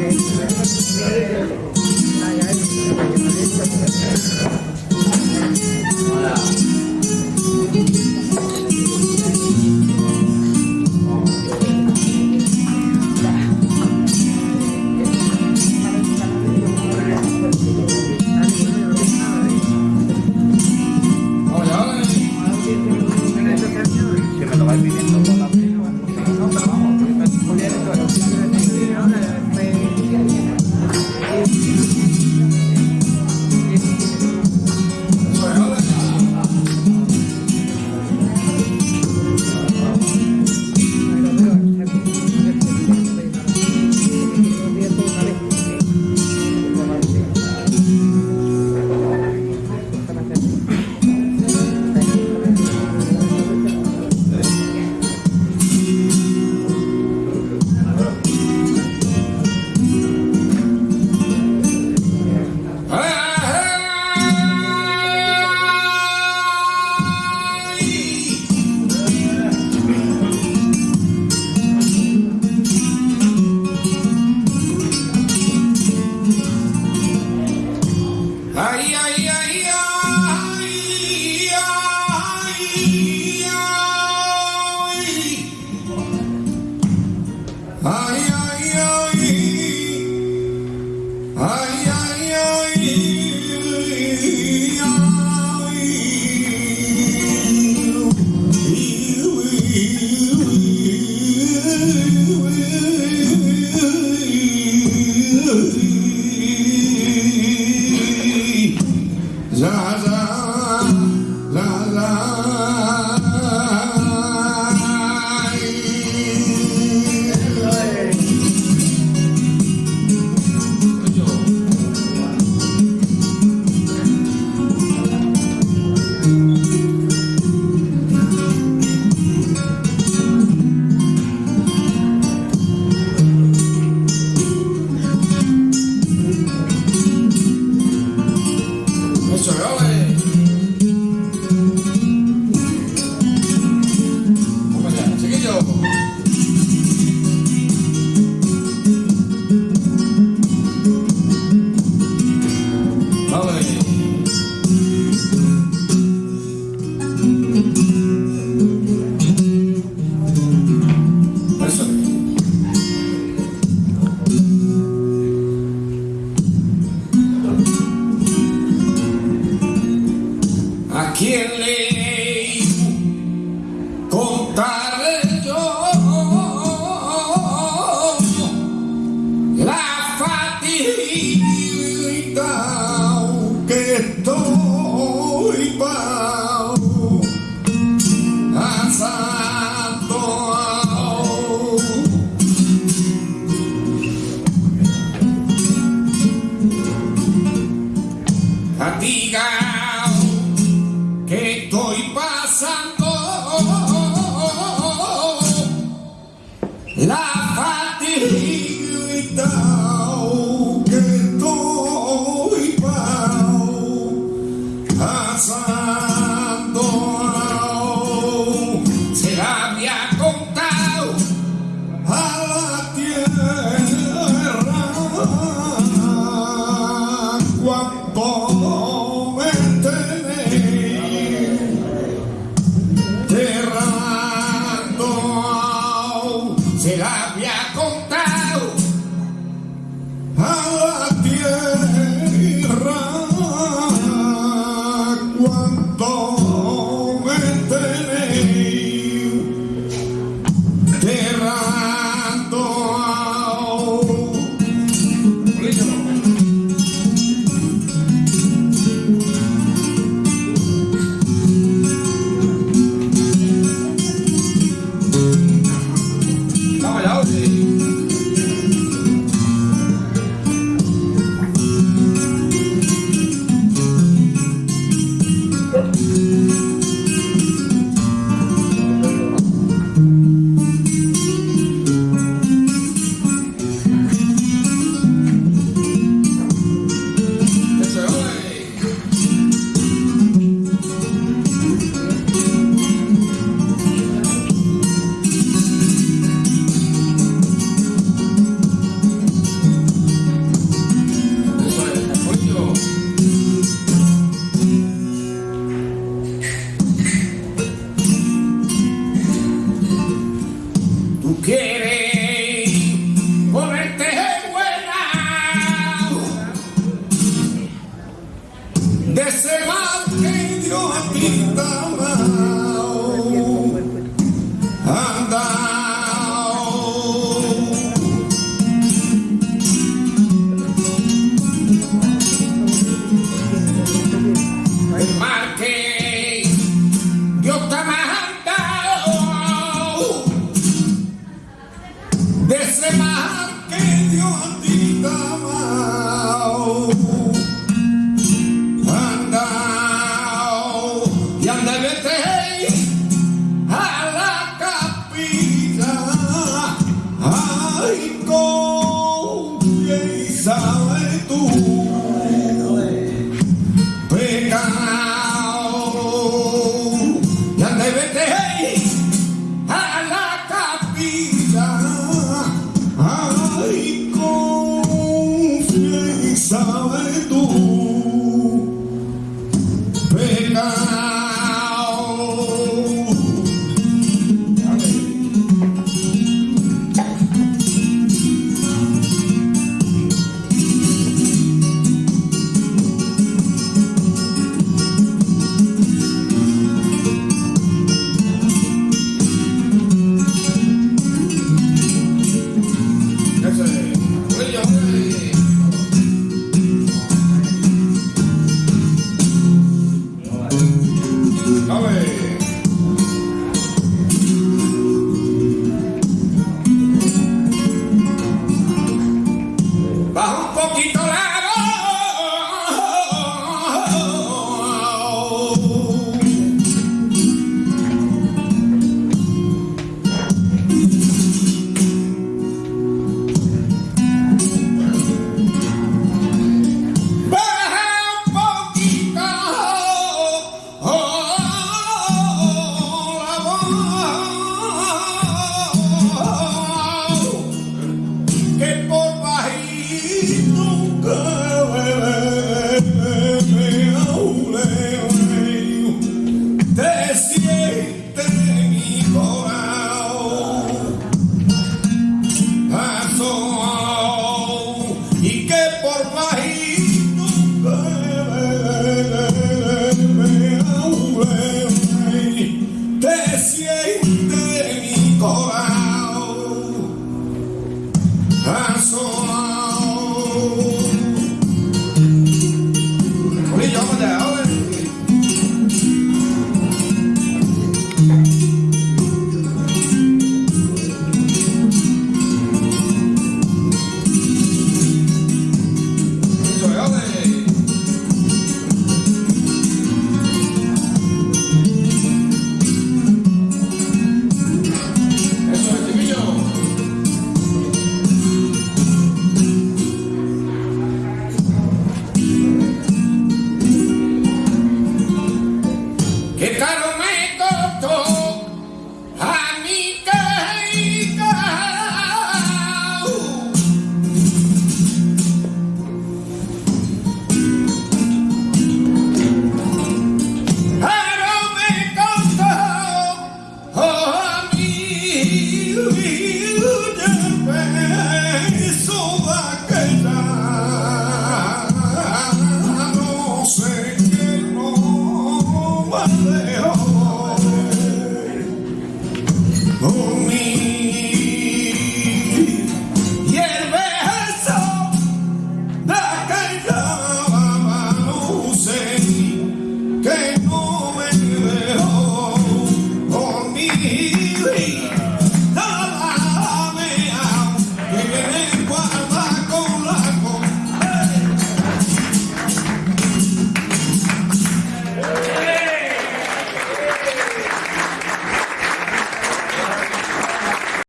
Gracias. quién le contar? La fatigue de ese mal que dio a ti. Cię i całej duszy. e nunca.